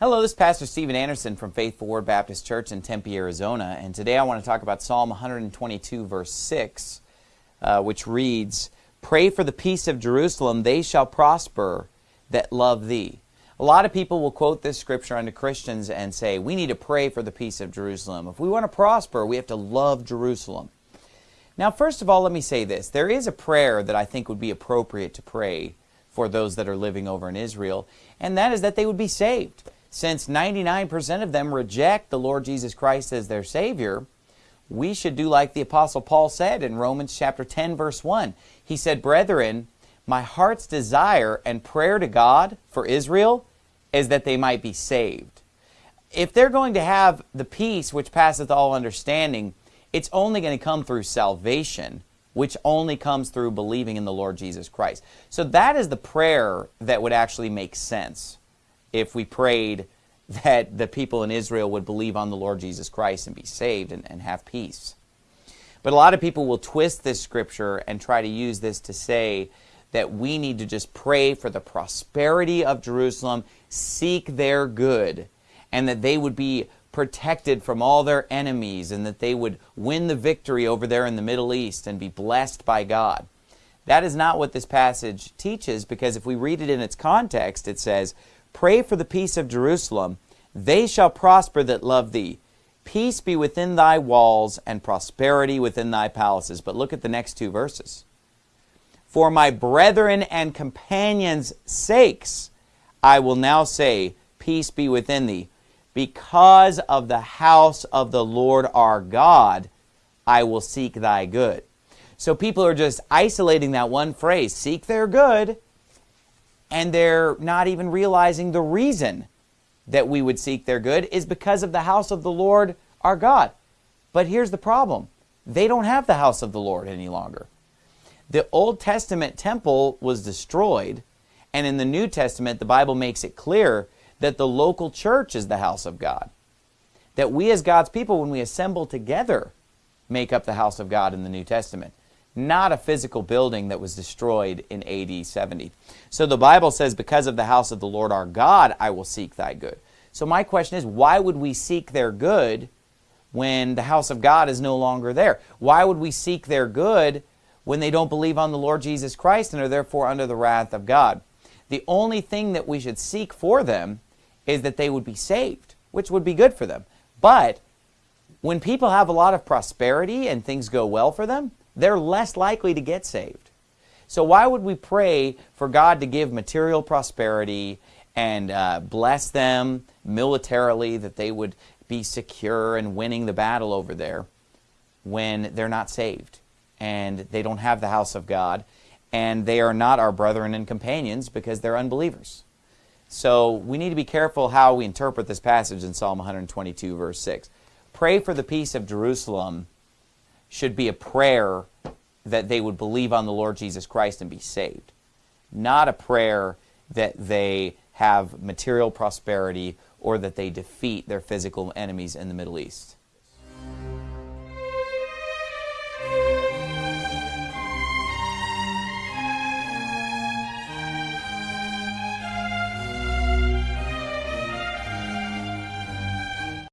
Hello, this is Pastor Steven Anderson from Faithful Word Baptist Church in Tempe, Arizona, and today I want to talk about Psalm 122, verse 6, uh, which reads, Pray for the peace of Jerusalem, they shall prosper that love thee. A lot of people will quote this scripture unto Christians and say, we need to pray for the peace of Jerusalem. If we want to prosper, we have to love Jerusalem. Now, first of all, let me say this. There is a prayer that I think would be appropriate to pray for those that are living over in Israel, and that is that they would be saved. Since 99% of them reject the Lord Jesus Christ as their Savior, we should do like the Apostle Paul said in Romans chapter 10, verse 1. He said, Brethren, my heart's desire and prayer to God for Israel is that they might be saved. If they're going to have the peace which passeth all understanding, it's only going to come through salvation, which only comes through believing in the Lord Jesus Christ. So that is the prayer that would actually make sense if we prayed that the people in Israel would believe on the Lord Jesus Christ and be saved and, and have peace. But a lot of people will twist this scripture and try to use this to say that we need to just pray for the prosperity of Jerusalem, seek their good, and that they would be protected from all their enemies and that they would win the victory over there in the Middle East and be blessed by God. That is not what this passage teaches because if we read it in its context, it says, Pray for the peace of Jerusalem. They shall prosper that love thee. Peace be within thy walls and prosperity within thy palaces. But look at the next two verses. For my brethren and companions' sakes, I will now say, Peace be within thee. Because of the house of the Lord our God, I will seek thy good. So people are just isolating that one phrase, seek their good, and they're not even realizing the reason that we would seek their good is because of the house of the Lord our God. But here's the problem. They don't have the house of the Lord any longer. The Old Testament temple was destroyed, and in the New Testament, the Bible makes it clear that the local church is the house of God. That we as God's people, when we assemble together, make up the house of God in the New Testament not a physical building that was destroyed in AD 70. So the Bible says, because of the house of the Lord our God, I will seek thy good. So my question is, why would we seek their good when the house of God is no longer there? Why would we seek their good when they don't believe on the Lord Jesus Christ and are therefore under the wrath of God? The only thing that we should seek for them is that they would be saved, which would be good for them. But when people have a lot of prosperity and things go well for them, they're less likely to get saved. So why would we pray for God to give material prosperity and uh, bless them militarily, that they would be secure and winning the battle over there when they're not saved and they don't have the house of God and they are not our brethren and companions because they're unbelievers. So we need to be careful how we interpret this passage in Psalm 122 verse 6. Pray for the peace of Jerusalem should be a prayer that they would believe on the Lord Jesus Christ and be saved. Not a prayer that they have material prosperity or that they defeat their physical enemies in the Middle East.